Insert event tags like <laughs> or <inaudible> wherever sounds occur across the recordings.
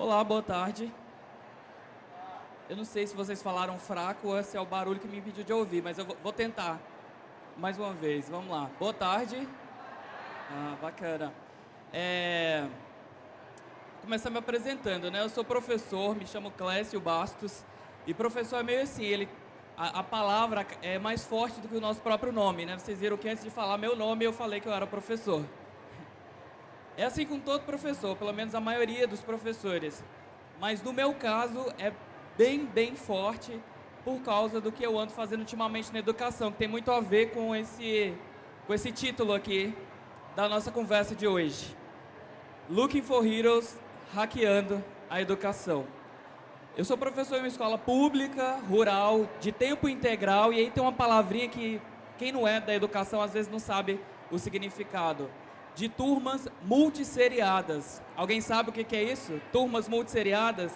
Olá, boa tarde. Eu não sei se vocês falaram fraco ou se é o barulho que me impediu de ouvir, mas eu vou tentar mais uma vez. Vamos lá. Boa tarde. Ah, bacana. É... Começar me apresentando, né? Eu sou professor, me chamo Clécio Bastos. E professor é meio assim, ele, a, a, palavra é mais forte do que o nosso próprio nome, né? Vocês viram que antes de falar meu nome, eu falei que eu era professor. É assim com todo professor, pelo menos a maioria dos professores. Mas no meu caso, é bem, bem forte por causa do que eu ando fazendo ultimamente na educação, que tem muito a ver com esse, com esse título aqui da nossa conversa de hoje. Looking for Heroes, hackeando a educação. Eu sou professor em uma escola pública, rural, de tempo integral, e aí tem uma palavrinha que quem não é da educação às vezes não sabe o significado. De turmas multisseriadas. Alguém sabe o que é isso? Turmas multisseriadas?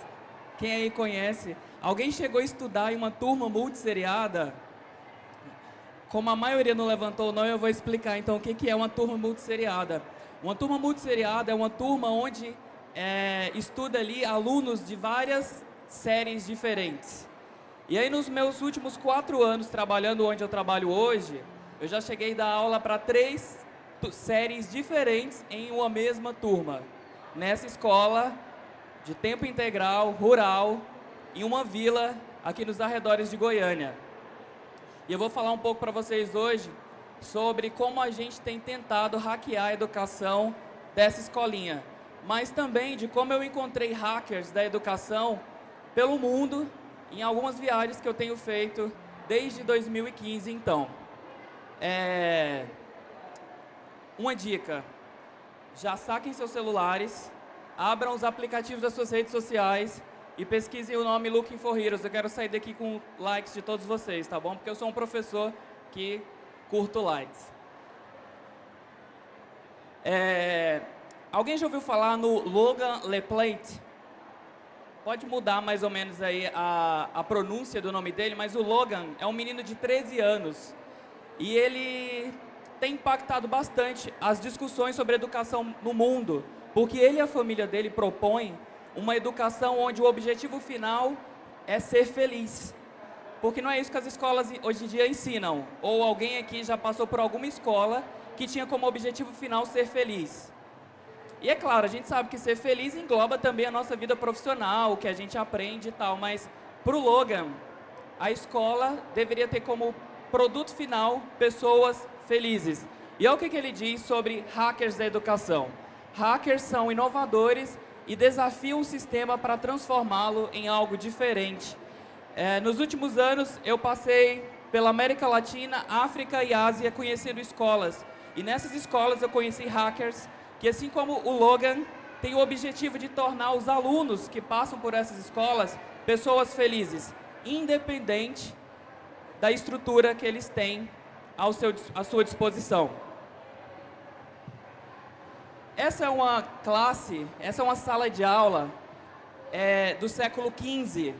Quem aí conhece? Alguém chegou a estudar em uma turma multisseriada? Como a maioria não levantou não, eu vou explicar então o que é uma turma multisseriada. Uma turma multisseriada é uma turma onde é, estuda ali alunos de várias séries diferentes. E aí nos meus últimos quatro anos trabalhando onde eu trabalho hoje, eu já cheguei a dar aula para três séries diferentes em uma mesma turma. Nessa escola de tempo integral, rural, em uma vila aqui nos arredores de Goiânia. E eu vou falar um pouco para vocês hoje sobre como a gente tem tentado hackear a educação dessa escolinha, mas também de como eu encontrei hackers da educação pelo mundo em algumas viagens que eu tenho feito desde 2015, então. É... Uma dica, já saquem seus celulares, abram os aplicativos das suas redes sociais e pesquisem o nome Looking for Heroes. Eu quero sair daqui com likes de todos vocês, tá bom? Porque eu sou um professor que curto likes. É... Alguém já ouviu falar no Logan LePlate? Pode mudar mais ou menos aí a, a pronúncia do nome dele, mas o Logan é um menino de 13 anos. E ele tem impactado bastante as discussões sobre educação no mundo, porque ele e a família dele propõem uma educação onde o objetivo final é ser feliz. Porque não é isso que as escolas hoje em dia ensinam. Ou alguém aqui já passou por alguma escola que tinha como objetivo final ser feliz. E é claro, a gente sabe que ser feliz engloba também a nossa vida profissional, o que a gente aprende e tal, mas para o Logan, a escola deveria ter como produto final pessoas felizes. E olha o que, ele diz sobre hackers da educação. Hackers são inovadores e desafiam o sistema para transformá-lo em algo diferente. É, nos últimos anos, eu passei pela América Latina, África e Ásia conhecendo escolas. E nessas escolas eu conheci hackers que, assim como o Logan, tem o objetivo de tornar os alunos que passam por essas escolas pessoas felizes, independente da estrutura que eles têm ao seu, à sua disposição. Essa é uma classe, essa é uma sala de aula é, do século XV.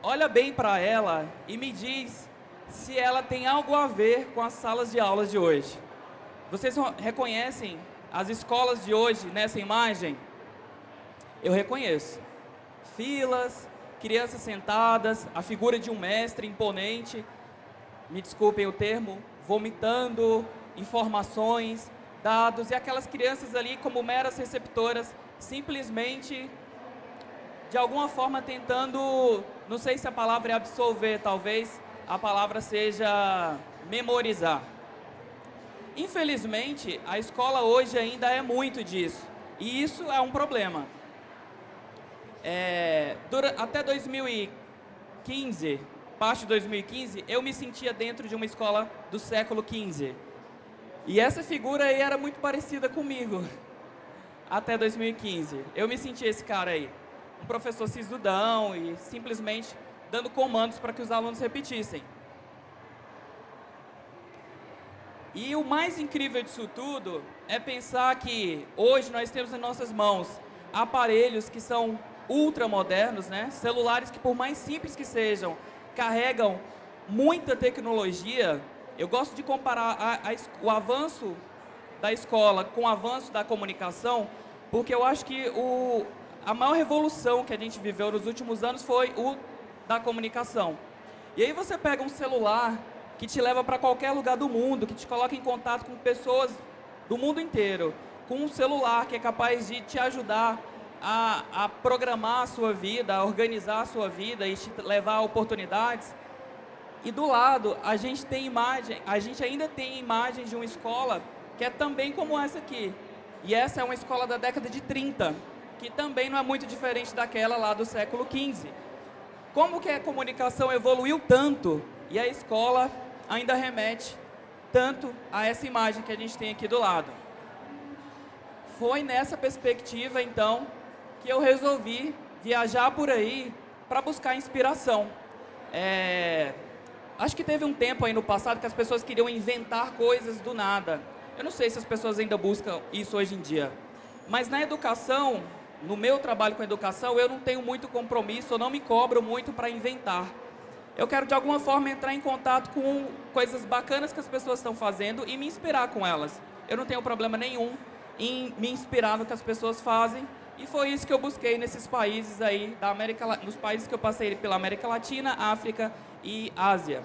Olha bem para ela e me diz se ela tem algo a ver com as salas de aulas de hoje. Vocês reconhecem as escolas de hoje nessa imagem? Eu reconheço. Filas, crianças sentadas, a figura de um mestre imponente, me desculpem o termo, vomitando informações, dados, e aquelas crianças ali como meras receptoras, simplesmente, de alguma forma tentando, não sei se a palavra é absolver, talvez a palavra seja memorizar. Infelizmente, a escola hoje ainda é muito disso, e isso é um problema. É, até 2015, parte de 2015, eu me sentia dentro de uma escola do século XV. E essa figura aí era muito parecida comigo, <laughs> até 2015. Eu me senti esse cara aí, um professor sisudão e simplesmente dando comandos para que os alunos repetissem. E o mais incrível disso tudo é pensar que hoje nós temos em nossas mãos aparelhos que são ultramodernos, né? celulares que por mais simples que sejam, carregam muita tecnologia eu gosto de comparar a, a, o avanço da escola com o avanço da comunicação, porque eu acho que o, a maior revolução que a gente viveu nos últimos anos foi o da comunicação. E aí você pega um celular que te leva para qualquer lugar do mundo, que te coloca em contato com pessoas do mundo inteiro, com um celular que é capaz de te ajudar a, a programar a sua vida, a organizar a sua vida e te levar a oportunidades. E do lado, a gente tem imagem, a gente ainda tem imagens de uma escola que é também como essa aqui. E essa é uma escola da década de 30, que também não é muito diferente daquela lá do século 15. Como que a comunicação evoluiu tanto e a escola ainda remete tanto a essa imagem que a gente tem aqui do lado. Foi nessa perspectiva, então, que eu resolvi viajar por aí para buscar inspiração. É, acho que teve um tempo aí no passado que as pessoas queriam inventar coisas do nada. Eu não sei se as pessoas ainda buscam isso hoje em dia. Mas na educação, no meu trabalho com educação, eu não tenho muito compromisso, eu não me cobro muito para inventar. Eu quero de alguma forma entrar em contato com coisas bacanas que as pessoas estão fazendo e me inspirar com elas. Eu não tenho problema nenhum em me inspirar no que as pessoas fazem e foi isso que eu busquei nesses países aí da América, nos países que eu passei pela América Latina, África e Ásia.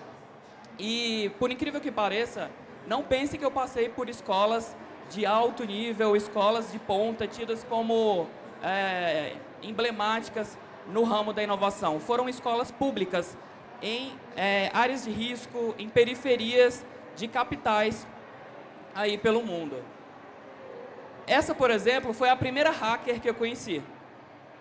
E por incrível que pareça, não pense que eu passei por escolas de alto nível, escolas de ponta, tidas como é, emblemáticas no ramo da inovação. Foram escolas públicas em é, áreas de risco, em periferias de capitais aí pelo mundo. Essa, por exemplo, foi a primeira hacker que eu conheci.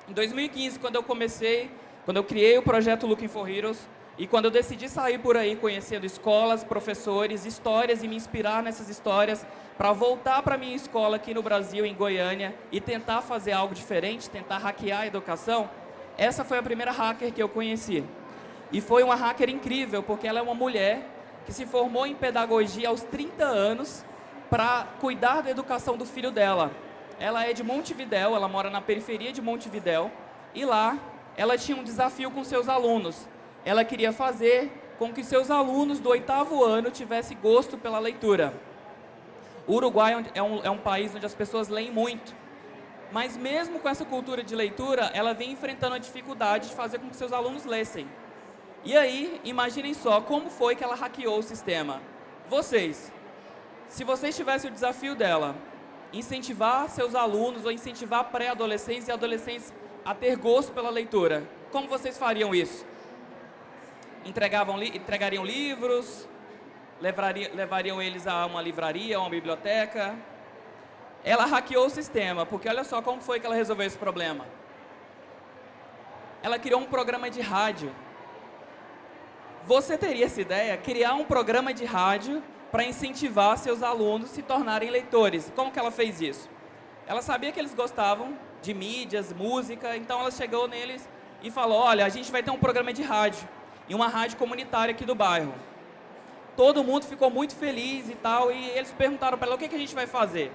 Em 2015, quando eu comecei, quando eu criei o projeto Looking for Heroes, e quando eu decidi sair por aí conhecendo escolas, professores, histórias e me inspirar nessas histórias para voltar para minha escola aqui no Brasil, em Goiânia, e tentar fazer algo diferente, tentar hackear a educação, essa foi a primeira hacker que eu conheci. E foi uma hacker incrível, porque ela é uma mulher que se formou em pedagogia aos 30 anos para cuidar da educação do filho dela. Ela é de Montevidéu, ela mora na periferia de Montevidéu, e lá ela tinha um desafio com seus alunos. Ela queria fazer com que seus alunos do oitavo ano tivessem gosto pela leitura. O Uruguai é um, é um país onde as pessoas leem muito. Mas mesmo com essa cultura de leitura, ela vem enfrentando a dificuldade de fazer com que seus alunos lessem. E aí, imaginem só como foi que ela hackeou o sistema. Vocês, se vocês tivessem o desafio dela, incentivar seus alunos ou incentivar pré-adolescentes e adolescentes a ter gosto pela leitura, como vocês fariam isso? Entregavam li entregariam livros, levariam, levariam eles a uma livraria, a uma biblioteca. Ela hackeou o sistema, porque olha só como foi que ela resolveu esse problema. Ela criou um programa de rádio você teria essa ideia, criar um programa de rádio para incentivar seus alunos a se tornarem leitores. Como que ela fez isso? Ela sabia que eles gostavam de mídias, música, então ela chegou neles e falou, olha, a gente vai ter um programa de rádio, em uma rádio comunitária aqui do bairro. Todo mundo ficou muito feliz e tal, e eles perguntaram para ela, o que, que a gente vai fazer?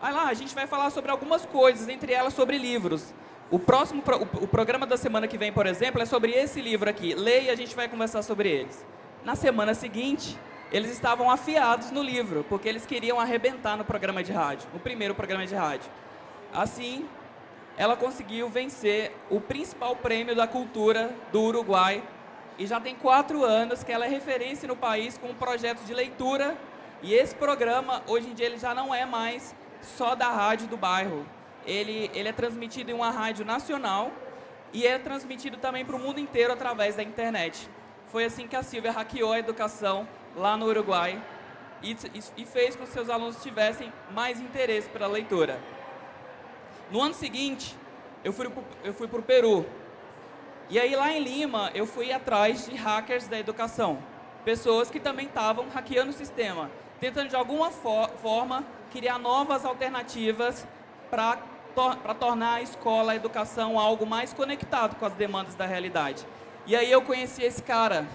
Aí lá, a gente vai falar sobre algumas coisas, entre elas sobre livros. O próximo, o, programa da semana que vem, por exemplo, é sobre esse livro aqui. Leia e a gente vai conversar sobre eles. Na semana seguinte, eles estavam afiados no livro, porque eles queriam arrebentar no programa de rádio, no primeiro programa de rádio. Assim, ela conseguiu vencer o principal prêmio da cultura do Uruguai e já tem quatro anos que ela é referência no país com um projeto de leitura e esse programa, hoje em dia, ele já não é mais só da rádio do bairro ele, ele é transmitido em uma rádio nacional e é transmitido também para o mundo inteiro através da internet. Foi assim que a Silvia hackeou a educação lá no Uruguai e, e fez com que seus alunos tivessem mais interesse pela leitura. No ano seguinte, eu fui, para o Peru. E aí lá em Lima, eu fui atrás de hackers da educação. Pessoas que também estavam hackeando o sistema, tentando de alguma for forma criar novas alternativas para to tornar a escola, a educação, algo mais conectado com as demandas da realidade. E aí eu conheci esse cara.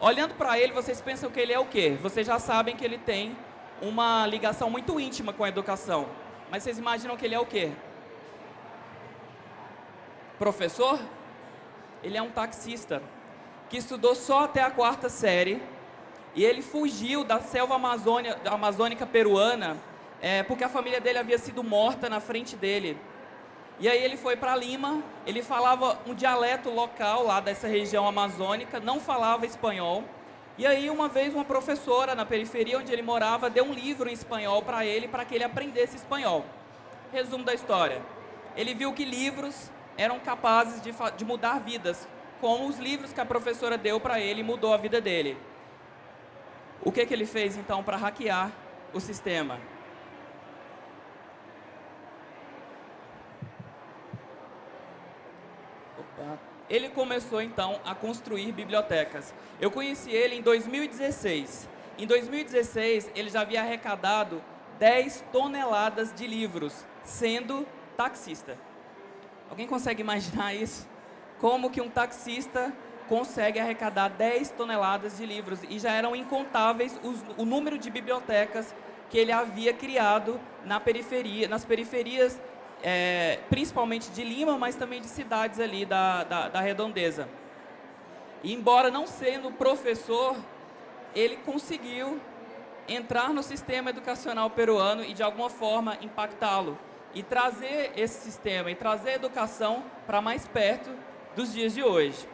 Olhando para ele, vocês pensam que ele é o quê? Vocês já sabem que ele tem uma ligação muito íntima com a educação. Mas vocês imaginam que ele é o quê? Professor? Ele é um taxista que estudou só até a quarta série e ele fugiu da selva amazônica peruana é, porque a família dele havia sido morta na frente dele. E aí ele foi para Lima, ele falava um dialeto local lá dessa região amazônica, não falava espanhol. E aí uma vez uma professora na periferia onde ele morava deu um livro em espanhol para ele, para que ele aprendesse espanhol. Resumo da história. Ele viu que livros eram capazes de, de mudar vidas, como os livros que a professora deu para ele mudou a vida dele. O que, que ele fez então para hackear o sistema? Ele começou então a construir bibliotecas. Eu conheci ele em 2016. Em 2016, ele já havia arrecadado 10 toneladas de livros, sendo taxista. Alguém consegue imaginar isso? Como que um taxista consegue arrecadar 10 toneladas de livros e já eram incontáveis os, o número de bibliotecas que ele havia criado na periferia, nas periferias é, principalmente de Lima, mas também de cidades ali da, da, da redondeza. E embora não sendo professor, ele conseguiu entrar no sistema educacional peruano e de alguma forma impactá-lo e trazer esse sistema e trazer a educação para mais perto dos dias de hoje.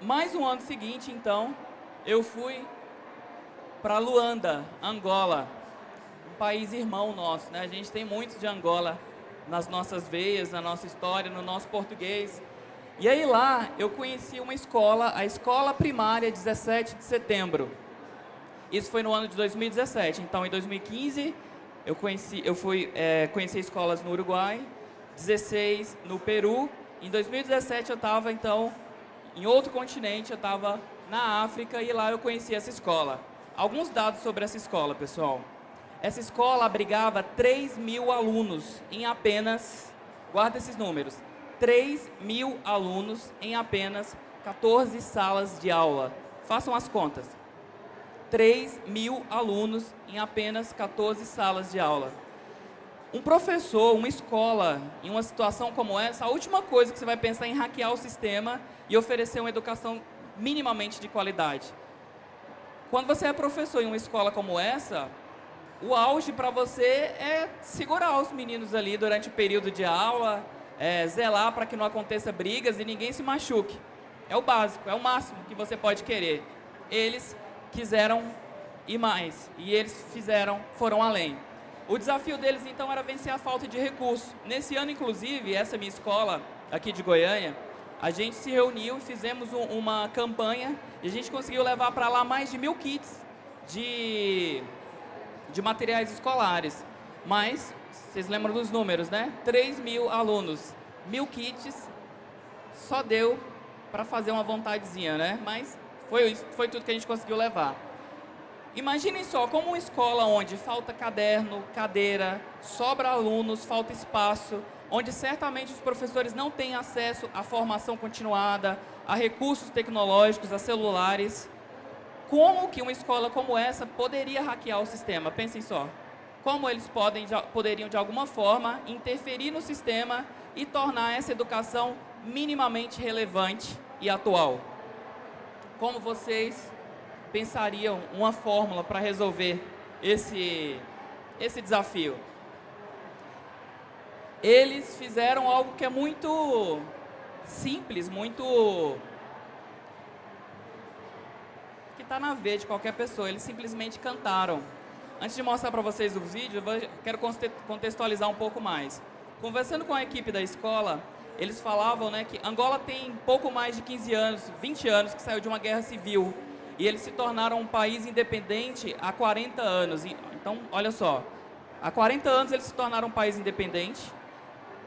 Mais um ano seguinte, então, eu fui para Luanda, Angola, país irmão nosso, né? A gente tem muito de Angola nas nossas veias, na nossa história, no nosso português. E aí lá eu conheci uma escola, a Escola Primária 17 de Setembro. Isso foi no ano de 2017. Então, em 2015, eu conheci, eu fui é, conhecer escolas no Uruguai, 16 no Peru. Em 2017 eu estava então em outro continente, eu estava na África e lá eu conheci essa escola. Alguns dados sobre essa escola, pessoal. Essa escola abrigava 3 mil alunos em apenas, guarda esses números, 3 mil alunos em apenas 14 salas de aula. Façam as contas. 3 mil alunos em apenas 14 salas de aula. Um professor, uma escola, em uma situação como essa, a última coisa que você vai pensar é em hackear o sistema e oferecer uma educação minimamente de qualidade. Quando você é professor em uma escola como essa, o auge para você é segurar os meninos ali durante o período de aula, é, zelar para que não aconteça brigas e ninguém se machuque. É o básico, é o máximo que você pode querer. Eles quiseram ir mais e eles fizeram, foram além. O desafio deles então era vencer a falta de recursos. Nesse ano, inclusive, essa minha escola aqui de Goiânia, a gente se reuniu e fizemos um, uma campanha e a gente conseguiu levar para lá mais de mil kits de de materiais escolares. Mas, vocês lembram dos números, né? 3 mil alunos, mil kits, só deu para fazer uma vontadezinha, né? Mas foi, foi tudo que a gente conseguiu levar. Imaginem só, como uma escola onde falta caderno, cadeira, sobra alunos, falta espaço, onde certamente os professores não têm acesso à formação continuada, a recursos tecnológicos, a celulares, como que uma escola como essa poderia hackear o sistema? Pensem só. Como eles podem, poderiam, de alguma forma, interferir no sistema e tornar essa educação minimamente relevante e atual? Como vocês pensariam uma fórmula para resolver esse, esse desafio? Eles fizeram algo que é muito simples, muito está na veia de qualquer pessoa, eles simplesmente cantaram. Antes de mostrar para vocês o vídeo, quero contextualizar um pouco mais. Conversando com a equipe da escola, eles falavam né, que Angola tem pouco mais de 15 anos, 20 anos que saiu de uma guerra civil e eles se tornaram um país independente há 40 anos. Então, olha só, há 40 anos eles se tornaram um país independente,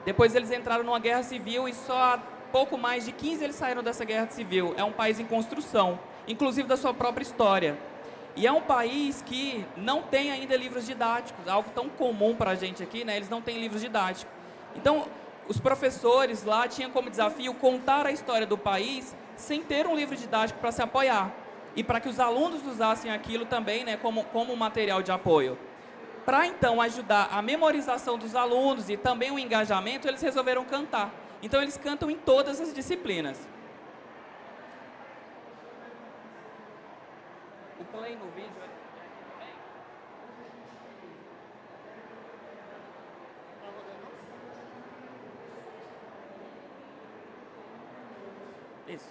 depois eles entraram numa guerra civil e só há pouco mais de 15 eles saíram dessa guerra civil. É um país em construção inclusive da sua própria história. E é um país que não tem ainda livros didáticos, algo tão comum para a gente aqui, né? eles não têm livros didáticos. Então, os professores lá tinham como desafio contar a história do país sem ter um livro didático para se apoiar. E para que os alunos usassem aquilo também né, como, como material de apoio. Para então ajudar a memorização dos alunos e também o engajamento, eles resolveram cantar. Então eles cantam em todas as disciplinas. play no vídeo. Né? Isso.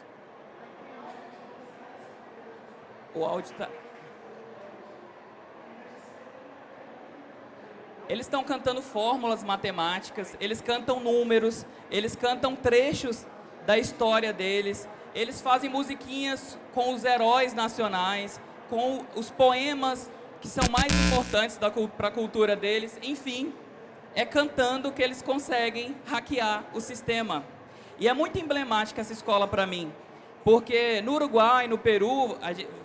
O áudio está... Eles estão cantando fórmulas matemáticas, eles cantam números, eles cantam trechos da história deles, eles fazem musiquinhas com os heróis nacionais, com os poemas que são mais importantes para a cultura deles, enfim, é cantando que eles conseguem hackear o sistema. E é muito emblemática essa escola para mim, porque no Uruguai, no Peru,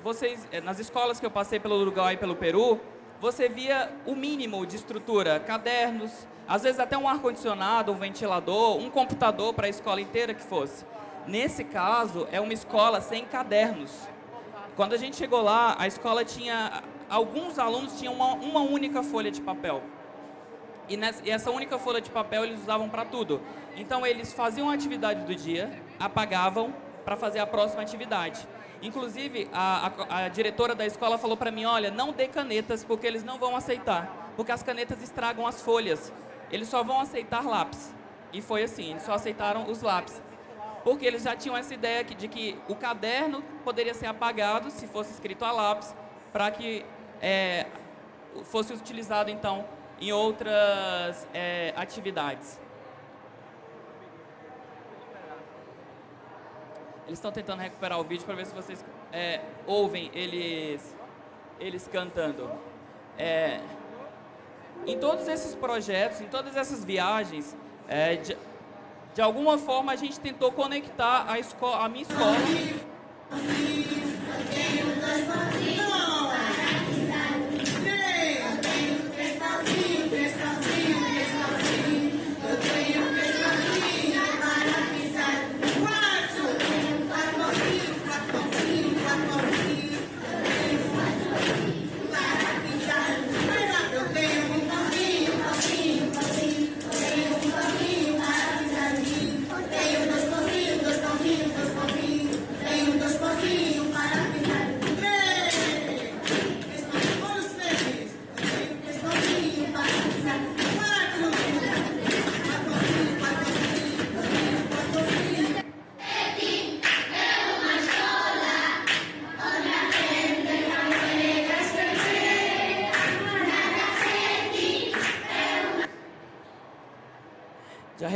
vocês, eh, nas escolas que eu passei pelo Uruguai e pelo Peru, você via o mínimo de estrutura, cadernos, às vezes até um ar-condicionado, um ventilador, um computador para a escola inteira que fosse. Nesse caso, é uma escola sem cadernos. Quando a gente chegou lá, a escola tinha... Alguns alunos tinham uma, uma única folha de papel. E, nessa, e essa única folha de papel eles usavam para tudo. Então, eles faziam a atividade do dia, apagavam para fazer a próxima atividade. Inclusive, a, a, a diretora da escola falou para mim, olha, não dê canetas, porque eles não vão aceitar. Porque as canetas estragam as folhas. Eles só vão aceitar lápis. E foi assim, eles só aceitaram os lápis. Porque eles já tinham essa ideia de que o caderno poderia ser apagado se fosse escrito a lápis, para que é, fosse utilizado, então, em outras é, atividades. Eles estão tentando recuperar o vídeo para ver se vocês é, ouvem eles, eles cantando. É, em todos esses projetos, em todas essas viagens, é, de, de, alguma forma a gente tentou conectar a, escola, a minha escola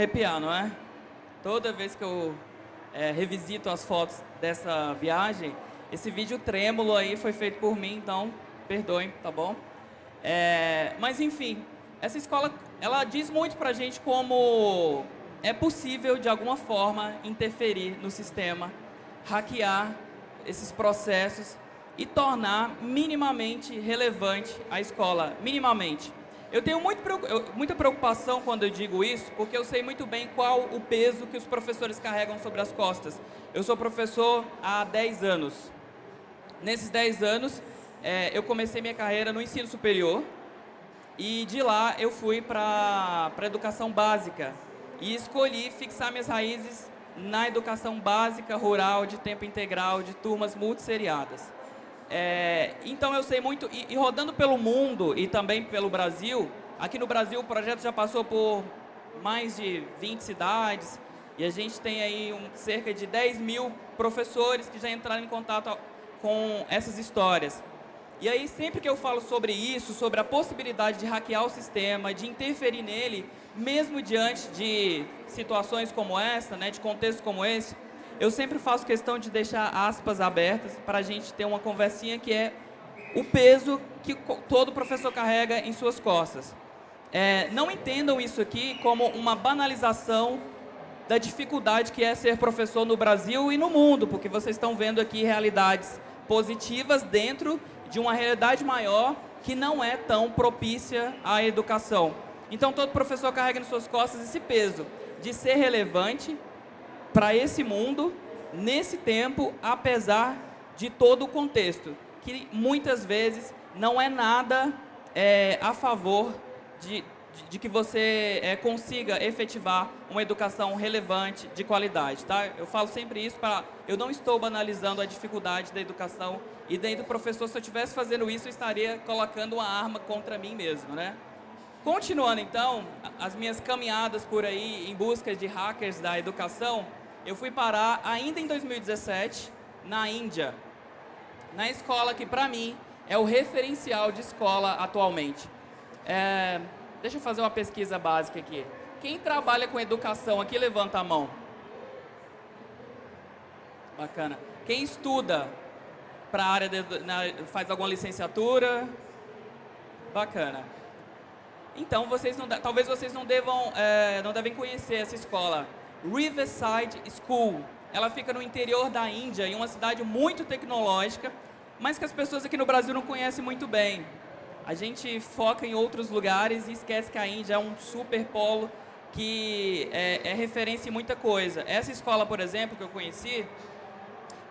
arrepiar, não é? Toda vez que eu é, revisito as fotos dessa viagem, esse vídeo trêmulo aí foi feito por mim, então perdoem, tá bom? É, mas enfim, essa escola, ela diz muito pra gente como é possível, de alguma forma, interferir no sistema, hackear esses processos e tornar minimamente relevante a escola, minimamente. Eu tenho muito, muita preocupação quando eu digo isso, porque eu sei muito bem qual o peso que os professores carregam sobre as costas. Eu sou professor há 10 anos. Nesses 10 anos, é, eu comecei minha carreira no ensino superior e de lá eu fui para a educação básica e escolhi fixar minhas raízes na educação básica rural de tempo integral de turmas multisseriadas. É, então eu sei muito, e, e, rodando pelo mundo e também pelo Brasil, aqui no Brasil o projeto já passou por mais de 20 cidades e a gente tem aí um, cerca de 10 mil professores que já entraram em contato com essas histórias. E aí sempre que eu falo sobre isso, sobre a possibilidade de hackear o sistema, de interferir nele, mesmo diante de situações como essa, né, de contextos como esse, eu sempre faço questão de deixar aspas abertas para a gente ter uma conversinha que é o peso que todo professor carrega em suas costas. É, não entendam isso aqui como uma banalização da dificuldade que é ser professor no Brasil e no mundo, porque vocês estão vendo aqui realidades positivas dentro de uma realidade maior que não é tão propícia à educação. Então, todo professor carrega nas suas costas esse peso de ser relevante, para esse mundo, nesse tempo, apesar de todo o contexto, que muitas vezes não é nada é, a favor de, de, de que você é, consiga efetivar uma educação relevante, de qualidade. Tá? Eu falo sempre isso para... Eu não estou banalizando a dificuldade da educação e dentro do professor, se eu estivesse fazendo isso, eu estaria colocando uma arma contra mim mesmo. Né? Continuando, então, as minhas caminhadas por aí em busca de hackers da educação, eu fui parar ainda em 2017 na Índia, na escola que para mim é o referencial de escola atualmente. É, deixa eu fazer uma pesquisa básica aqui. Quem trabalha com educação aqui, levanta a mão. Bacana. Quem estuda para a área, de, na, faz alguma licenciatura? Bacana. Então, vocês não, talvez vocês não devam, é, não devem conhecer essa escola. Riverside School. Ela fica no interior da Índia, em uma cidade muito tecnológica, mas que as pessoas aqui no Brasil não conhecem muito bem. A gente foca em outros lugares e esquece que a Índia é um super polo que é, é referência em muita coisa. Essa escola, por exemplo, que eu conheci,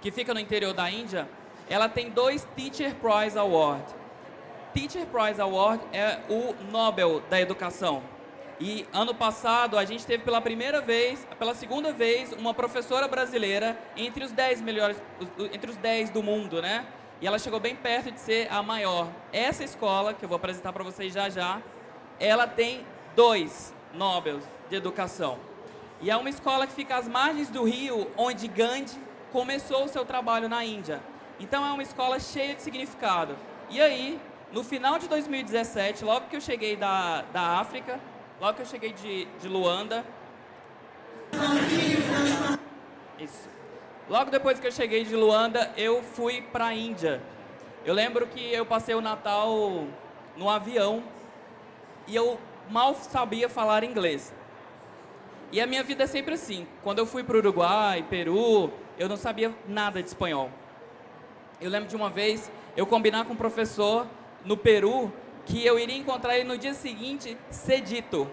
que fica no interior da Índia, ela tem dois Teacher Prize Award. Teacher Prize Award é o Nobel da educação. E ano passado a gente teve pela primeira vez, pela segunda vez, uma professora brasileira entre os 10 melhores, entre os 10 do mundo, né? E ela chegou bem perto de ser a maior. Essa escola, que eu vou apresentar para vocês já já, ela tem dois Nobels de educação. E é uma escola que fica às margens do rio, onde Gandhi começou o seu trabalho na Índia. Então é uma escola cheia de significado. E aí, no final de 2017, logo que eu cheguei da, da África, logo que eu cheguei de, de Luanda... Isso. Logo depois que eu cheguei de Luanda, eu fui para a Índia. Eu lembro que eu passei o Natal no avião e eu mal sabia falar inglês. E a minha vida é sempre assim. Quando eu fui para o Uruguai, Peru, eu não sabia nada de espanhol. Eu lembro de uma vez eu combinar com um professor no Peru que eu iria encontrar ele no dia seguinte cedito.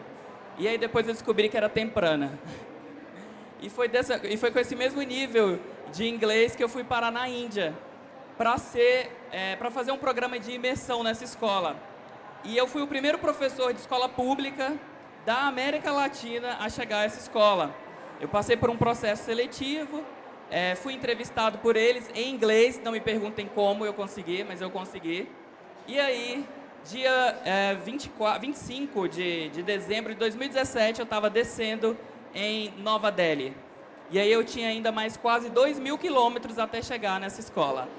E aí depois eu descobri que era temprana. E foi, dessa, e foi com esse mesmo nível de inglês que eu fui parar na Índia para é, fazer um programa de imersão nessa escola. E eu fui o primeiro professor de escola pública da América Latina a chegar a essa escola. Eu passei por um processo seletivo, é, fui entrevistado por eles em inglês, não me perguntem como eu consegui, mas eu consegui. E aí, dia é, 24, 25 de, de dezembro de 2017, eu estava descendo em Nova Delhi. E aí eu tinha ainda mais quase 2 mil quilômetros até chegar nessa escola.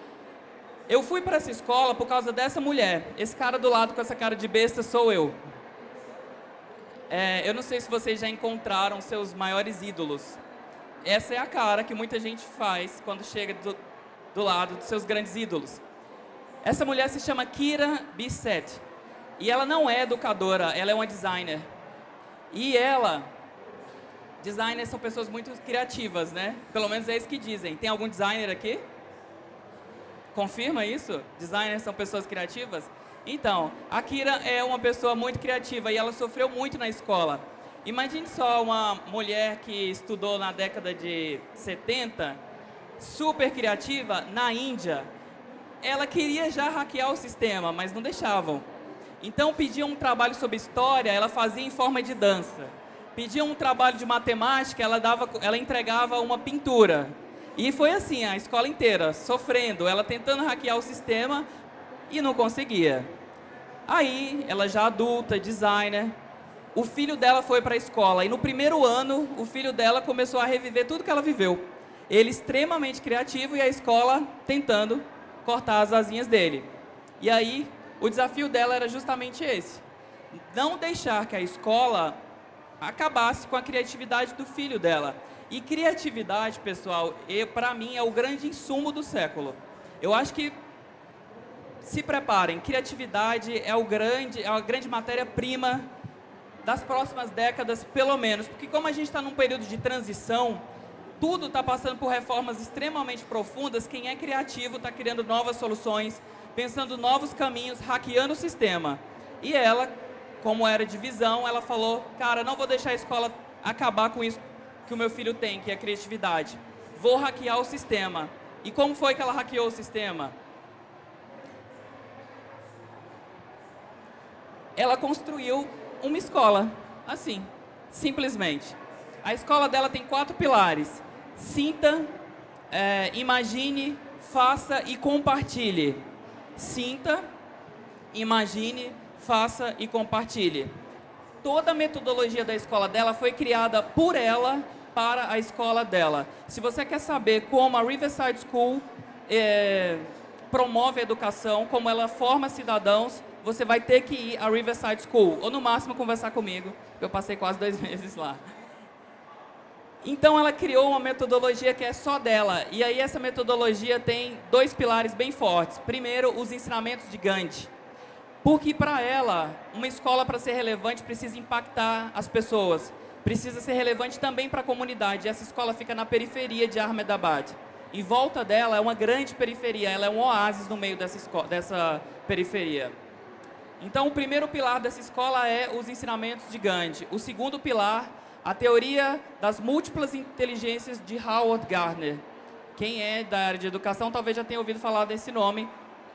Eu fui para essa escola por causa dessa mulher. Esse cara do lado com essa cara de besta sou eu. É, eu não sei se vocês já encontraram seus maiores ídolos. Essa é a cara que muita gente faz quando chega do, do lado dos seus grandes ídolos. Essa mulher se chama Kira Bissett. E ela não é educadora, ela é uma designer. E ela Designers são pessoas muito criativas, né? Pelo menos é isso que dizem. Tem algum designer aqui? Confirma isso? Designers são pessoas criativas? Então, a Kira é uma pessoa muito criativa e ela sofreu muito na escola. Imagine só uma mulher que estudou na década de 70, super criativa, na Índia. Ela queria já hackear o sistema, mas não deixavam. Então pediam um trabalho sobre história, ela fazia em forma de dança pedia um trabalho de matemática, ela, dava, ela entregava uma pintura. E foi assim, a escola inteira, sofrendo, ela tentando hackear o sistema e não conseguia. Aí, ela já adulta, designer, o filho dela foi para a escola e no primeiro ano, o filho dela começou a reviver tudo que ela viveu. Ele extremamente criativo e a escola tentando cortar as asinhas dele. E aí, o desafio dela era justamente esse. Não deixar que a escola acabasse com a criatividade do filho dela. E criatividade, pessoal, para mim é o grande insumo do século. Eu acho que se preparem, criatividade é, o grande, é a grande matéria-prima das próximas décadas, pelo menos. Porque como a gente está num período de transição, tudo está passando por reformas extremamente profundas, quem é criativo está criando novas soluções, pensando novos caminhos, hackeando o sistema. E ela, como era de visão, ela falou, cara, não vou deixar a escola acabar com isso que o meu filho tem, que é a criatividade. Vou hackear o sistema. E como foi que ela hackeou o sistema? Ela construiu uma escola, assim, simplesmente. A escola dela tem quatro pilares. Sinta, é, imagine, faça e compartilhe. Sinta, imagine, faça e compartilhe. Toda a metodologia da escola dela foi criada por ela para a escola dela. Se você quer saber como a Riverside School é, promove a educação, como ela forma cidadãos, você vai ter que ir à Riverside School, ou no máximo conversar comigo, eu passei quase dois <laughs> meses lá. Então ela criou uma metodologia que é só dela, e aí essa metodologia tem dois pilares bem fortes. Primeiro, os ensinamentos de Gandhi. Porque para ela, uma escola para ser relevante precisa impactar as pessoas, precisa ser relevante também para a comunidade. Essa escola fica na periferia de Ahmedabad. Em volta dela é uma grande periferia, ela é um oásis no meio dessa, dessa periferia. Então, o primeiro pilar dessa escola é os ensinamentos de Gandhi. O segundo pilar, a teoria das múltiplas inteligências de Howard Gardner. Quem é da área de educação talvez já tenha ouvido falar desse nome.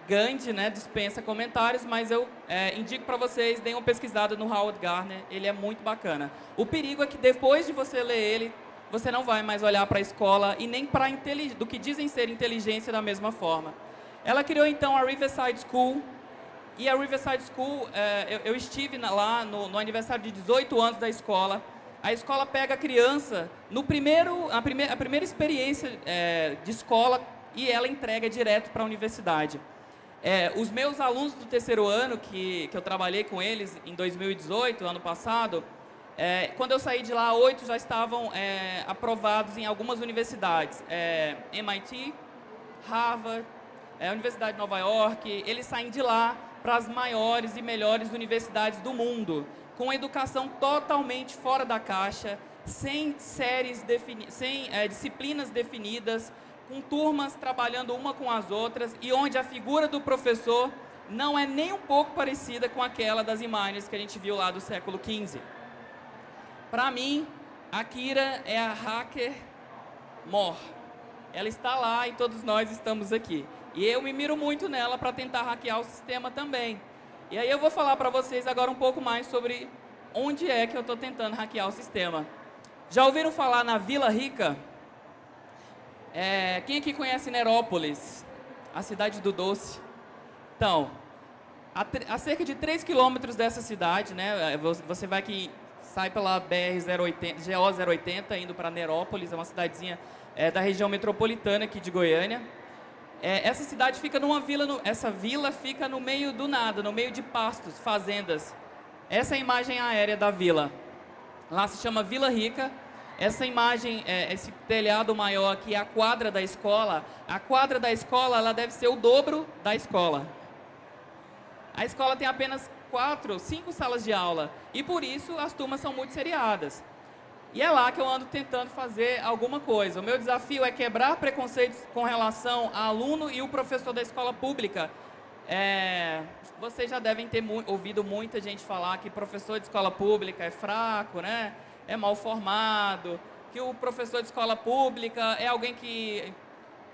Gandhi né, dispensa comentários, mas eu é, indico para vocês, deem uma pesquisada no Howard Gardner, ele é muito bacana. O perigo é que depois de você ler ele, você não vai mais olhar para a escola e nem para do que dizem ser inteligência da mesma forma. Ela criou então a Riverside School, e a Riverside School, é, eu, eu, estive lá no, no, aniversário de 18 anos da escola. A escola pega a criança no primeiro, a, prime, a primeira experiência é, de escola e ela entrega direto para a universidade. É, os meus alunos do terceiro ano, que, que eu trabalhei com eles em 2018, ano passado, é, quando eu saí de lá, oito já estavam é, aprovados em algumas universidades. É, MIT, Harvard, é, Universidade de Nova York, eles saem de lá para as maiores e melhores universidades do mundo, com educação totalmente fora da caixa, sem séries sem é, disciplinas definidas, com turmas trabalhando uma com as outras e onde a figura do professor não é nem um pouco parecida com aquela das imagens que a gente viu lá do século XV. Para mim, a Kira é a hacker mor. Ela está lá e todos nós estamos aqui. E eu me miro muito nela para tentar hackear o sistema também. E aí eu vou falar para vocês agora um pouco mais sobre onde é que eu estou tentando hackear o sistema. Já ouviram falar na Vila Rica? É, quem aqui conhece Nerópolis? A cidade do doce. Então, a, a cerca de 3 quilômetros dessa cidade, né, é, você vai que sai pela BR-080, GO-080, indo para Nerópolis, é uma cidadezinha é, da região metropolitana aqui de Goiânia. É, essa cidade fica numa vila, no, essa vila fica no meio do nada, no meio de pastos, fazendas. Essa é a imagem aérea da vila. Lá se chama Vila Rica. Essa imagem, é, esse telhado maior aqui é a quadra da escola. A quadra da escola, ela deve ser o dobro da escola. A escola tem apenas quatro, cinco salas de aula. E por isso as turmas são muito seriadas. E é lá que eu ando tentando fazer alguma coisa. O meu desafio é quebrar preconceitos com relação ao aluno e o professor da escola pública. É, vocês já devem ter mu ouvido muita gente falar que professor de escola pública é fraco, né? é mal formado, que o professor de escola pública é alguém que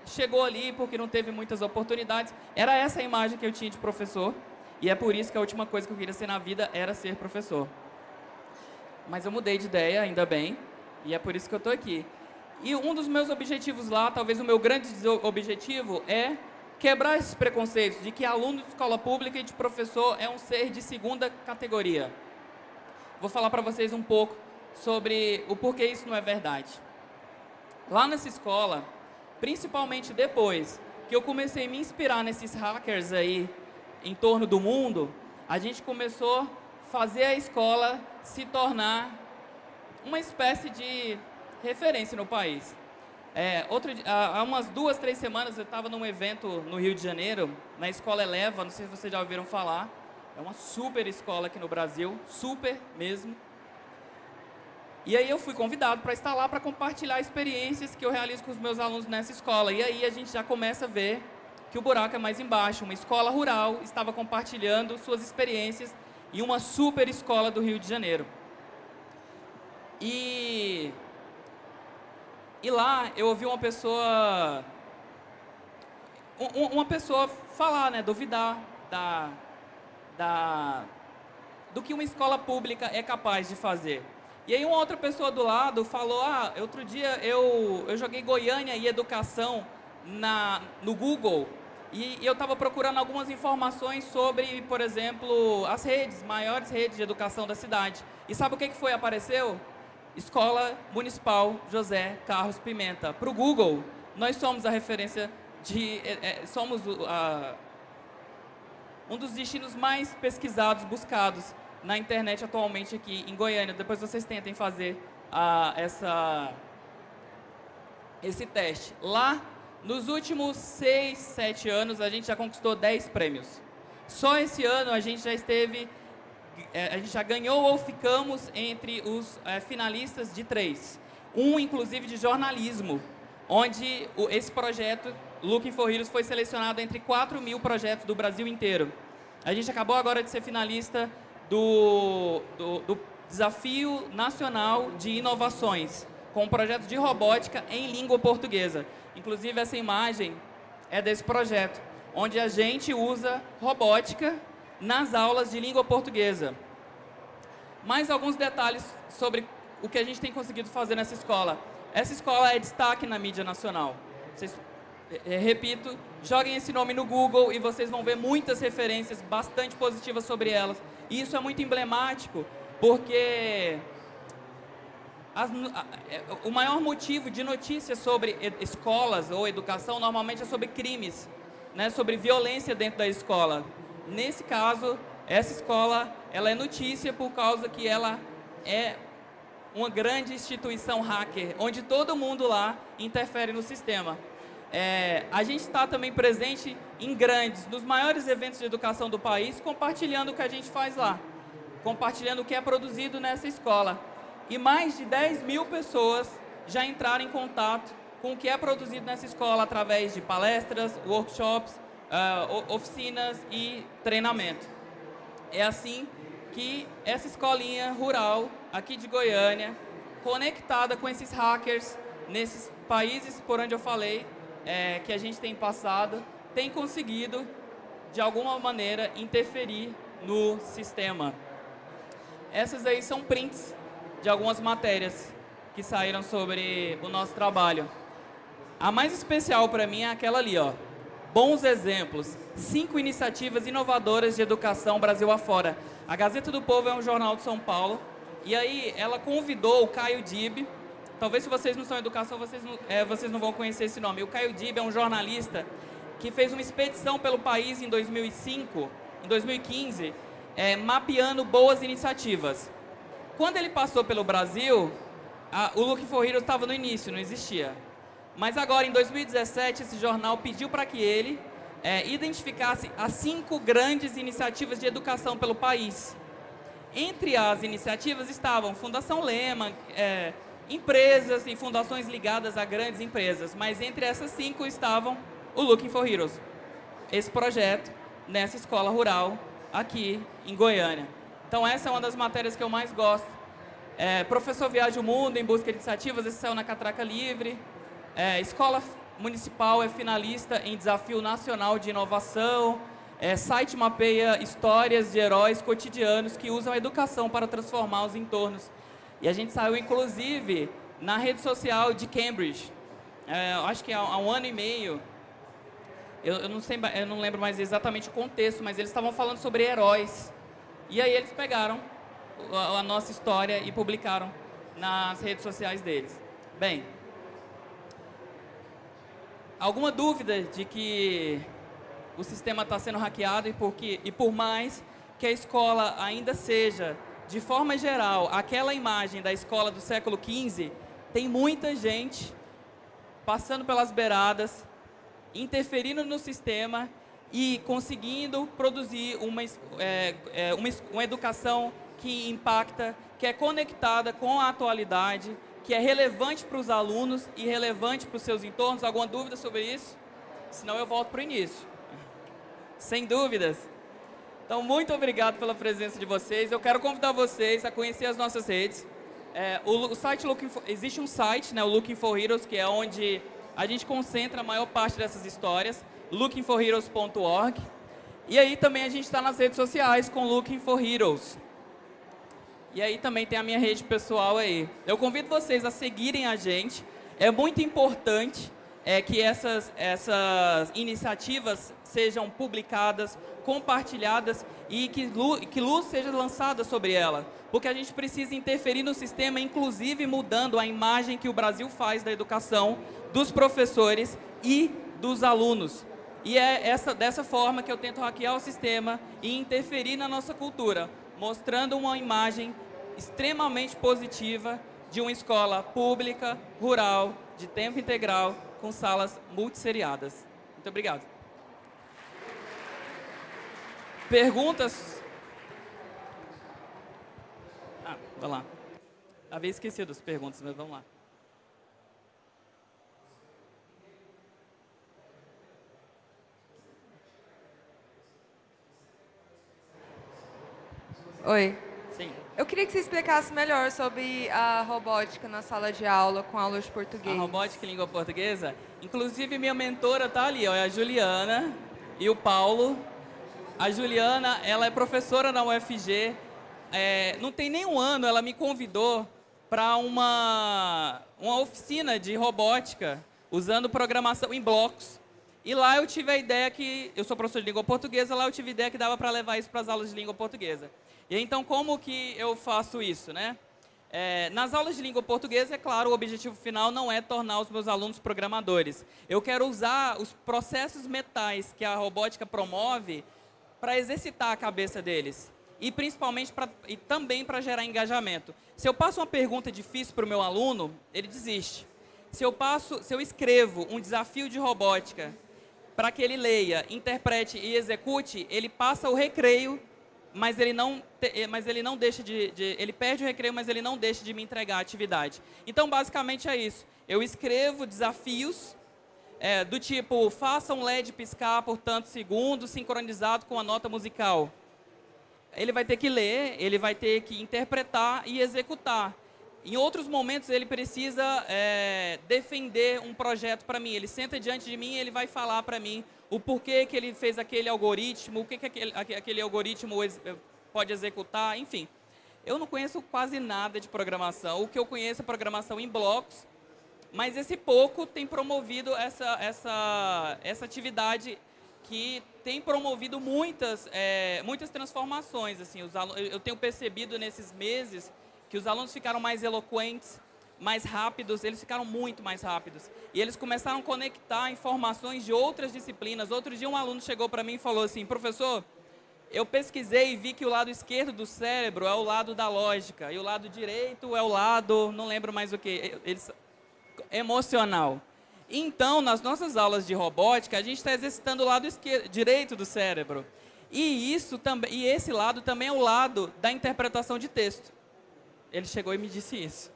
chegou ali porque não teve muitas oportunidades. Era essa a imagem que eu tinha de professor. E é por isso que a última coisa que eu queria ser na vida era ser professor mas eu mudei de ideia, ainda bem, e é por isso que eu estou aqui. E um dos meus objetivos lá, talvez o meu grande objetivo, é quebrar esses preconceitos de que aluno de escola pública e de professor é um ser de segunda categoria. Vou falar para vocês um pouco sobre o porquê isso não é verdade. Lá nessa escola, principalmente depois que eu comecei a me inspirar nesses hackers aí em torno do mundo, a gente começou fazer a escola se tornar uma espécie de referência no país. É, outro, há umas duas, três semanas eu estava num evento no Rio de Janeiro, na Escola Eleva, não sei se vocês já ouviram falar. É uma super escola aqui no Brasil, super mesmo. E aí eu fui convidado para estar lá para compartilhar experiências que eu realizo com os meus alunos nessa escola. E aí a gente já começa a ver que o buraco é mais embaixo. Uma escola rural estava compartilhando suas experiências em uma super escola do Rio de Janeiro. E, e lá eu ouvi uma pessoa, uma pessoa falar, né, duvidar da, da, do que uma escola pública é capaz de fazer. E aí uma outra pessoa do lado falou, ah, outro dia eu, eu joguei Goiânia e Educação na, no Google e, eu estava procurando algumas informações sobre, por exemplo, as redes, maiores redes de educação da cidade. E sabe o que, que foi? Apareceu? Escola Municipal José Carlos Pimenta. Para o Google, nós somos a referência de... É, é, somos a, um dos destinos mais pesquisados, buscados na internet atualmente aqui em Goiânia. Depois vocês tentem fazer a, essa, esse teste. Lá, nos últimos 6, 7 anos, a gente já conquistou 10 prêmios. Só esse ano a gente já esteve é, a gente já ganhou ou ficamos entre os é, finalistas de três. Um, inclusive, de jornalismo, onde esse projeto, Looking for Heroes, foi selecionado entre 4 mil projetos do Brasil inteiro. A gente acabou agora de ser finalista do, do, do Desafio Nacional de Inovações, com um projeto de robótica em língua portuguesa. Inclusive, essa imagem é desse projeto, onde a gente usa robótica nas aulas de língua portuguesa. Mais alguns detalhes sobre o que a gente tem conseguido fazer nessa escola. Essa escola é destaque na mídia nacional. Vocês, é, é, repito, joguem esse nome no Google e vocês vão ver muitas referências bastante positivas sobre elas. E isso é muito emblemático, porque as, é, o maior motivo de notícias sobre escolas ou educação normalmente é sobre crimes, né, sobre violência dentro da escola. Nesse caso, essa escola ela é notícia por causa que ela é uma grande instituição hacker, onde todo mundo lá interfere no sistema. É, a gente está também presente em grandes, nos maiores eventos de educação do país, compartilhando o que a gente faz lá, compartilhando o que é produzido nessa escola. E mais de 10 mil pessoas já entraram em contato com o que é produzido nessa escola através de palestras, workshops, uh, oficinas e treinamento. É assim que essa escolinha rural aqui de Goiânia, conectada com esses hackers nesses países por onde eu falei, é, que a gente tem passado, tem conseguido, de alguma maneira, interferir no sistema. Essas aí são prints de algumas matérias que saíram sobre o nosso trabalho. A mais especial para mim é aquela ali, ó. Bons exemplos, cinco iniciativas inovadoras de educação Brasil afora. A Gazeta do Povo é um jornal de São Paulo, e aí ela convidou o Caio Dib, talvez se vocês não são educação, vocês não, é, vocês não vão conhecer esse nome. O Caio Dib é um jornalista que fez uma expedição pelo país em 2005, em 2015, é, mapeando boas iniciativas. Quando ele passou pelo Brasil, a, o Look for Heroes estava no início, não existia. Mas agora, em 2017, esse jornal pediu para que ele é, identificasse as cinco grandes iniciativas de educação pelo país. Entre as iniciativas estavam Fundação Lema, é, empresas e fundações ligadas a grandes empresas, mas entre essas cinco estavam o Looking for Heroes, esse projeto nessa escola rural aqui em Goiânia. Então essa é uma das matérias que eu mais gosto. É, professor Viaja o Mundo em busca de iniciativas, esse saiu na Catraca Livre. É, escola Municipal é finalista em Desafio Nacional de Inovação. É, site mapeia histórias de heróis cotidianos que usam a educação para transformar os entornos. E a gente saiu, inclusive, na rede social de Cambridge. É, acho que há, há, um ano e meio. Eu, eu, não sei, eu não lembro mais exatamente o contexto, mas eles estavam falando sobre heróis. E aí eles pegaram a, nossa história e publicaram nas redes sociais deles. Bem, alguma dúvida de que o sistema está sendo hackeado e, porque, e por mais que a escola ainda seja, de forma geral, aquela imagem da escola do século XV, tem muita gente passando pelas beiradas, interferindo no sistema e conseguindo produzir uma, é, é, uma, uma educação que impacta, que é conectada com a atualidade, que é relevante para os alunos e relevante para os seus entornos. Alguma dúvida sobre isso? Senão eu volto para o início. Sem dúvidas. Então, muito obrigado pela presença de vocês. Eu quero convidar vocês a conhecer as nossas redes. É, o, o, site Looking for, existe um site, né, o Looking for Heroes, que é onde a gente concentra a maior parte dessas histórias, lookingforheroes.org. E aí também a gente está nas redes sociais com Looking for Heroes. E aí também tem a minha rede pessoal aí. Eu convido vocês a seguirem a gente. É muito importante é que essas, essas iniciativas sejam publicadas, compartilhadas e que luz, que luz seja lançada sobre ela. Porque a gente precisa interferir no sistema, inclusive mudando a imagem que o Brasil faz da educação, dos professores e dos alunos. E é essa, dessa forma que eu tento hackear o sistema e interferir na nossa cultura, mostrando uma imagem extremamente positiva de uma escola pública, rural, de tempo integral, com salas multisseriadas. Muito obrigado. Perguntas? Ah, vamos lá. Havia esquecido as perguntas, mas vamos lá. Oi. Sim. Eu queria que você explicasse melhor sobre a robótica na sala de aula com aula de português. A robótica em língua portuguesa. Inclusive, minha mentora está ali, ó, é a Juliana e o Paulo. A Juliana, ela é professora na UFG. É, não tem nem um ano, ela me convidou para uma, uma oficina de robótica, usando programação em blocos. E lá eu tive a ideia que, eu sou professor de língua portuguesa, lá eu tive a ideia que dava para levar isso para as aulas de língua portuguesa. E então, como que eu faço isso, né? É, nas aulas de língua portuguesa, é claro, o objetivo final não é tornar os meus alunos programadores. Eu quero usar os processos metais que a robótica promove para exercitar a cabeça deles. E principalmente pra, e também para gerar engajamento. Se eu passo uma pergunta difícil para o meu aluno, ele desiste. Se eu, passo, se eu escrevo um desafio de robótica para que ele leia, interprete e execute, ele passa o recreio mas ele não, eh, mas ele não deixa de, de, ele perde o recreio, mas ele não deixa de me entregar a atividade. Então, basicamente é isso. Eu escrevo desafios é, do tipo, faça um LED piscar por tantos segundos, sincronizado com a nota musical. Ele vai ter que ler, ele vai ter que interpretar e executar. Em outros momentos, ele precisa é, defender um projeto para mim. Ele senta diante de mim e ele vai falar para mim o porquê que ele fez aquele algoritmo, o que, que aquele, aquele algoritmo pode executar, enfim. Eu não conheço quase nada de programação. O que eu conheço é programação em blocos, mas esse pouco tem promovido essa, essa, essa atividade que tem promovido muitas, é, muitas transformações. Assim, os eu tenho percebido nesses meses que os alunos ficaram mais eloquentes, mais rápidos, eles ficaram muito mais rápidos. E eles começaram a conectar informações de outras disciplinas. Outro dia um aluno chegou para mim e falou assim, professor, eu pesquisei e vi que o lado esquerdo do cérebro é o lado da lógica, e o lado direito é o lado, não lembro mais o que, eles, emocional. Então, nas nossas aulas de robótica, a gente está exercitando o lado esquerdo, direito do cérebro. E, isso também, e esse lado também é o lado da interpretação de texto. Ele chegou e me disse isso.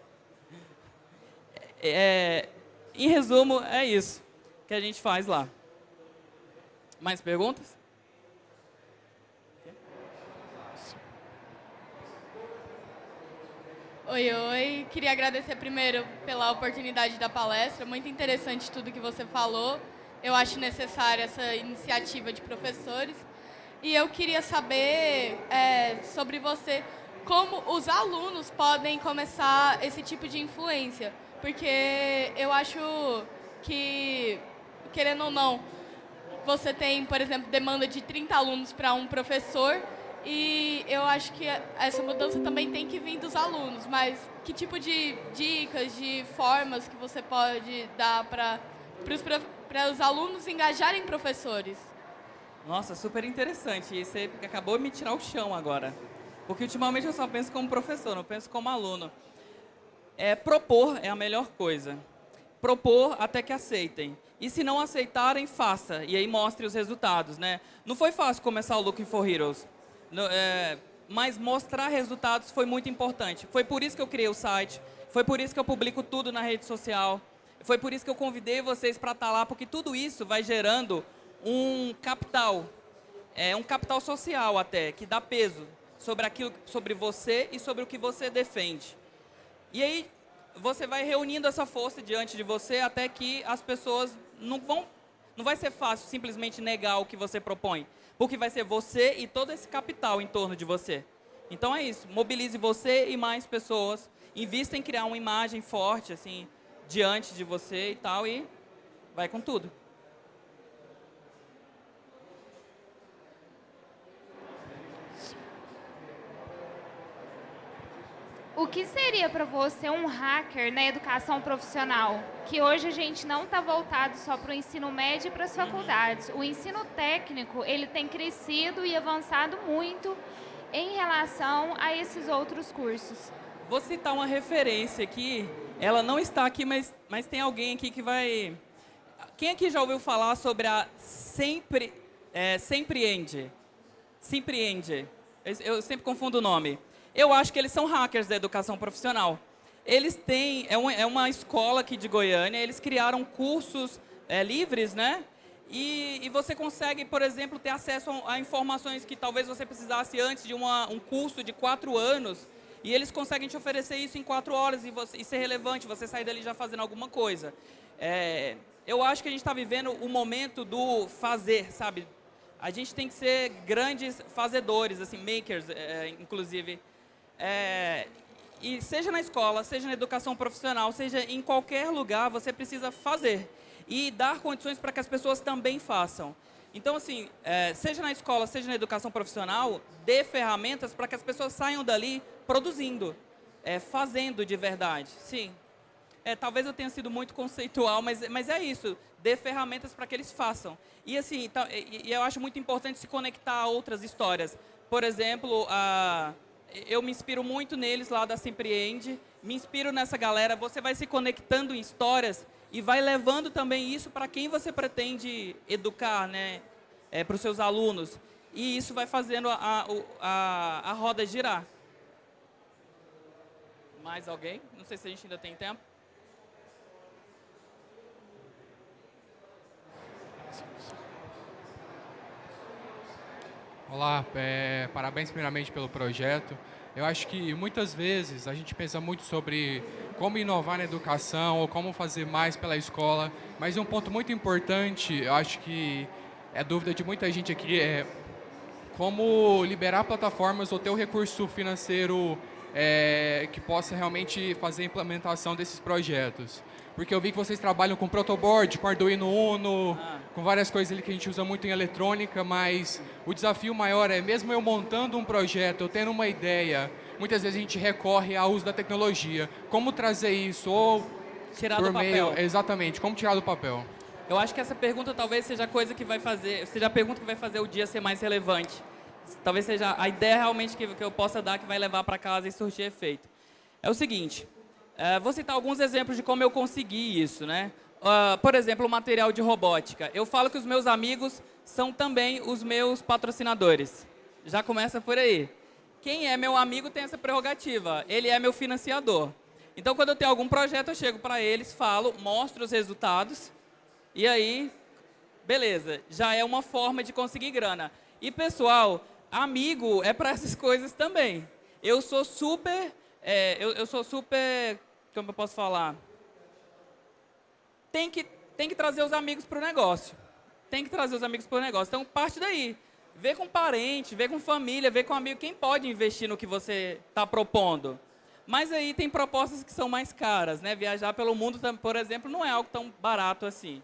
É, em resumo, é isso que a gente faz lá. Mais perguntas? Oi, oi. Queria agradecer primeiro pela oportunidade da palestra. Muito interessante tudo que você falou. Eu acho necessária essa iniciativa de professores. E eu queria saber é, sobre você, como os alunos podem começar esse tipo de influência porque eu acho que, querendo ou não, você tem, por exemplo, demanda de 30 alunos para um professor e eu acho que essa mudança também tem que vir dos alunos, mas que tipo de dicas, de formas que você pode dar para os alunos engajarem professores? Nossa, super interessante. E você acabou de me tirar o chão agora. Porque ultimamente eu só penso como professor, não penso como aluno. É, propor é a melhor coisa. Propor até que aceitem. E se não aceitarem, faça. E aí mostre os resultados. Né? Não foi fácil começar o Looking for Heroes. No, é, mas mostrar resultados foi muito importante. Foi por isso que eu criei o site. Foi por isso que eu publico tudo na rede social. Foi por isso que eu convidei vocês para estar tá lá, porque tudo isso vai gerando um capital, é, um capital social até, que dá peso sobre aquilo, sobre você e sobre o que você defende. E aí você vai reunindo essa força diante de você até que as pessoas não vão, não vai ser fácil simplesmente negar o que você propõe, porque vai ser você e todo esse capital em torno de você. Então é isso, mobilize você e mais pessoas, invista em criar uma imagem forte assim diante de você e tal e vai com tudo. O que seria para você um hacker na educação profissional? Que hoje a gente não está voltado só para o ensino médio e para as faculdades. O ensino técnico ele tem crescido e avançado muito em relação a esses outros cursos. Vou citar uma referência aqui. Ela não está aqui, mas, mas tem alguém aqui que vai. Quem aqui já ouviu falar sobre a Sempre é, Sempreende? Sempreende. Eu, eu sempre confundo o nome. Eu acho que eles são hackers da educação profissional. Eles têm, é uma, é uma escola aqui de Goiânia, eles criaram cursos é, livres, né? E, e, você consegue, por exemplo, ter acesso a, a, informações que talvez você precisasse antes de uma, um curso de quatro anos. E eles conseguem te oferecer isso em quatro horas e, você, e ser relevante, você sair dali já fazendo alguma coisa. É, eu acho que a gente está vivendo o momento do fazer, sabe? A gente tem que ser grandes fazedores, assim, makers, é, inclusive. É, e seja na escola, seja na educação profissional, seja em qualquer lugar, você precisa fazer e dar condições para que as pessoas também façam. Então, assim, é, seja na escola, seja na educação profissional, dê ferramentas para que as pessoas saiam dali produzindo, é, fazendo de verdade. Sim. É, talvez eu tenha sido muito conceitual, mas, mas é isso. Dê ferramentas para que eles façam. E, assim, tá, e, e eu acho muito importante se conectar a outras histórias. Por exemplo, a eu me inspiro muito neles lá da Sempreende, me inspiro nessa galera, você vai se conectando em histórias e vai levando também isso para quem você pretende educar, né, é, para os seus alunos. E isso vai fazendo a, a, a roda girar. Mais alguém? Não sei se a gente ainda tem tempo. Olá, é, parabéns primeiramente pelo projeto. Eu acho que muitas vezes a gente pensa muito sobre como inovar na educação ou como fazer mais pela escola, mas um ponto muito importante, eu acho que é dúvida de muita gente aqui, é como liberar plataformas ou ter o recurso financeiro é, que possa realmente fazer a implementação desses projetos. Porque eu vi que vocês trabalham com protoboard, com Arduino Uno, ah. Com várias coisas ali que a gente usa muito em eletrônica, mas o desafio maior é, mesmo eu montando um projeto, eu tendo uma ideia, muitas vezes a gente recorre ao uso da tecnologia. Como trazer isso? Ou tirar do meio, papel. Exatamente, como tirar do papel? Eu acho que essa pergunta talvez seja a coisa que vai fazer, seja a pergunta que vai fazer o dia ser mais relevante. Talvez seja a ideia realmente que, que eu possa dar que vai levar para casa e surtir efeito. É o seguinte, Uh, vou citar alguns exemplos de como eu consegui isso, né? Uh, por exemplo, o material de robótica. Eu falo que os meus amigos são também os meus patrocinadores. Já começa por aí. Quem é meu amigo tem essa prerrogativa. Ele é meu financiador. Então, quando eu tenho algum projeto, eu chego para eles, falo, mostro os resultados. E aí, beleza. Já é uma forma de conseguir grana. E, pessoal, amigo é para essas coisas também. Eu sou super é, eu, eu sou super, como eu posso falar, tem que, tem que trazer os amigos para o negócio. Tem que trazer os amigos para o negócio. Então, parte daí. Vê com parente, vê com família, vê com amigo. Quem pode investir no que você está propondo? Mas aí tem propostas que são mais caras. Né? Viajar pelo mundo, por exemplo, não é algo tão barato assim.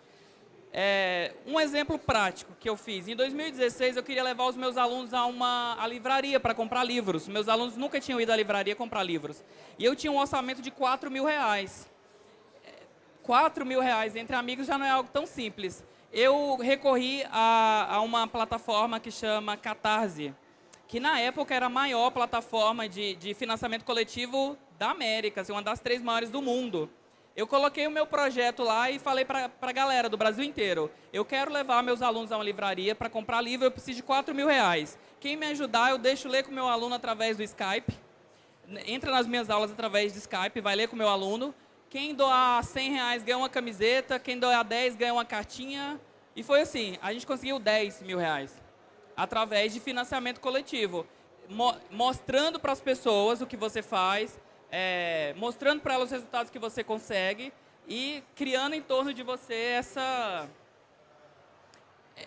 É, um exemplo prático que eu fiz. Em 2016, eu queria levar os meus alunos a uma a livraria para comprar livros. Meus alunos nunca tinham ido à livraria comprar livros. E eu tinha um orçamento de 4 mil reais. 4 mil reais entre amigos já não é algo tão simples. Eu recorri a, a uma plataforma que chama Catarse, que na época era a maior plataforma de, de financiamento coletivo da América, assim, uma das três maiores do mundo. Eu coloquei o meu projeto lá e falei para a galera do Brasil inteiro. Eu quero levar meus alunos a uma livraria para comprar livro, eu preciso de 4 mil reais. Quem me ajudar, eu deixo ler com o meu aluno através do Skype. Entra nas minhas aulas através do Skype, vai ler com o meu aluno. Quem doar 100 reais ganha uma camiseta, quem doar 10 ganha uma cartinha. E foi assim, a gente conseguiu 10 mil reais. Através de financiamento coletivo. Mo mostrando para as pessoas o que você faz, é, mostrando para ela os resultados que você consegue e criando em torno de você essa,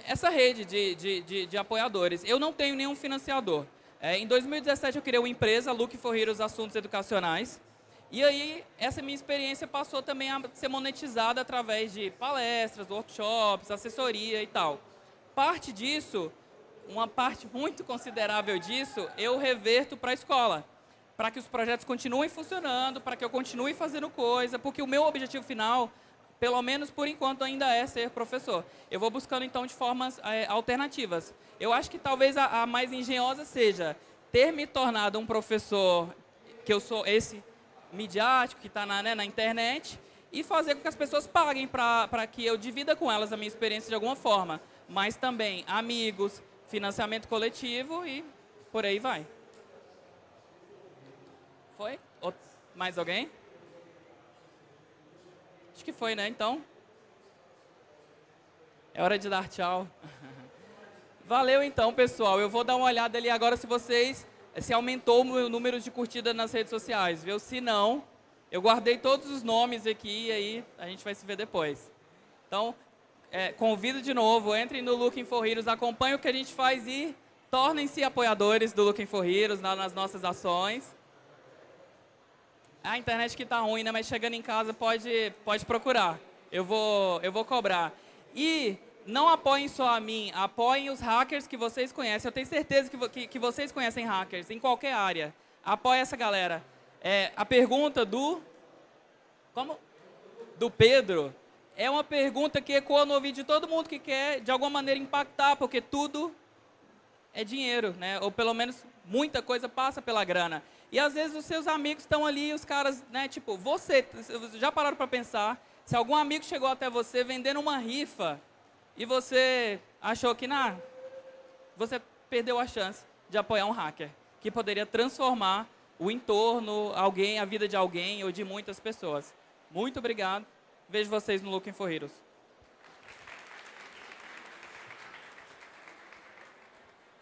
essa rede de, de, de, de apoiadores. Eu não tenho nenhum financiador. É, em 2017, eu criei uma empresa, Look for Heroes Assuntos Educacionais. E aí, essa minha experiência passou também a ser monetizada através de palestras, workshops, assessoria e tal. Parte disso, uma parte muito considerável disso, eu reverto para a escola. Para que os projetos continuem funcionando, para que eu continue fazendo coisa, porque o meu objetivo final, pelo menos por enquanto, ainda é ser professor. Eu vou buscando, então, de formas é, alternativas. Eu acho que talvez a, a mais engenhosa seja ter me tornado um professor, que eu sou esse midiático que está na, né, na internet e fazer com que as pessoas paguem para que eu divida com elas a minha experiência de alguma forma. Mas também amigos, financiamento coletivo e por aí vai. Foi? mais alguém? Acho que foi, né? Então, é hora de dar tchau. <laughs> Valeu então, pessoal. Eu vou dar uma olhada ali agora se vocês se aumentou o número de curtidas nas redes sociais, viu? Se não, eu guardei todos os nomes aqui e aí a gente vai se ver depois. Então, é, convido de novo, entrem no Looking for Heroes, acompanhem o que a gente faz e tornem-se apoiadores do Looking for Heroes nas nossas ações. A internet que está ruim, né? Mas chegando em casa pode, pode procurar. Eu vou, eu vou cobrar. E não apoiem só a mim, apoiem os hackers que vocês conhecem. Eu tenho certeza que, que, que vocês conhecem hackers em qualquer área. Apoie essa galera. É, a pergunta do... Como? Do Pedro. É uma pergunta que ecoa no ouvido de todo mundo que quer, de alguma maneira, impactar, porque tudo é dinheiro, né? Ou pelo menos muita coisa passa pela grana. E às vezes os seus amigos estão ali, os caras, né? Tipo, você, já pararam para pensar? Se algum amigo chegou até você vendendo uma rifa e você achou que, não, você perdeu a chance de apoiar um hacker que poderia transformar o entorno, alguém, a vida de alguém ou de muitas pessoas. Muito obrigado. Vejo vocês no Looking for Heroes.